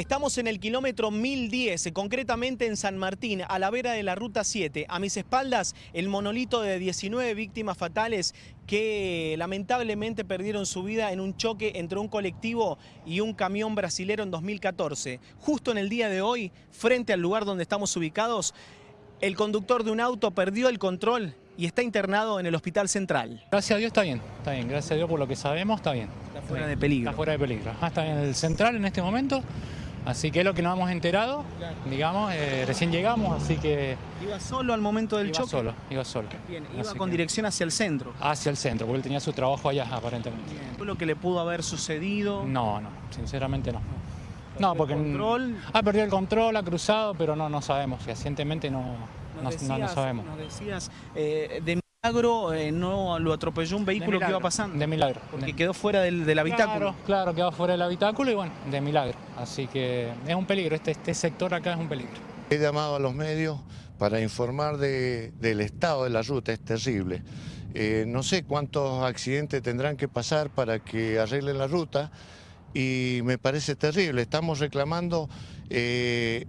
Estamos en el kilómetro 1010, concretamente en San Martín, a la vera de la Ruta 7. A mis espaldas, el monolito de 19 víctimas fatales que lamentablemente perdieron su vida en un choque entre un colectivo y un camión brasilero en 2014. Justo en el día de hoy, frente al lugar donde estamos ubicados, el conductor de un auto perdió el control y está internado en el Hospital Central. Gracias a Dios está bien, está bien, gracias a Dios por lo que sabemos está bien. Está fuera de peligro. Está fuera de peligro. Ah, está en el Central en este momento, así que es lo que nos hemos enterado, digamos, eh, recién llegamos, así que... ¿Iba solo al momento del iba choque? solo, iba solo. Bien, iba Así con que- dirección hacia el centro. Hacia el centro, porque él tenía su trabajo allá aparentemente. ¿Fue lo que le pudo haber sucedido? No, no, sinceramente no. No, porque... control? Ha perdido el control, ha cruzado, pero no, no sabemos, fehacientemente no, no, Nos no- no sabemos. Nos decías, eh, de milagro eh, no lo atropelló un vehículo que iba pasando. De milagro. Porque De- quedó fuera del, del habitáculo. Claro, claro, quedó fuera del habitáculo y bueno, de milagro. Así que es un peligro, este, este sector acá es un peligro. He llamado a los medios para informar de- del estado de la ruta, es terrible. Eh, no sé cuántos accidentes tendrán que pasar para que arreglen la ruta y me parece terrible. Estamos reclamando eh,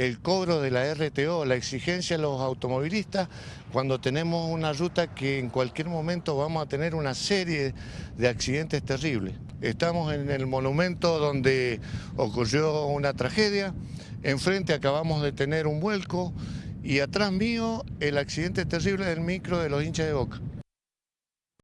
el cobro de la RTO, la exigencia de los automovilistas cuando tenemos una ruta que en cualquier momento vamos a tener una serie de accidentes terribles. Estamos en el monumento donde ocurrió una tragedia, enfrente acabamos de tener un vuelco y atrás mío el accidente terrible del micro de los hinchas de Boca.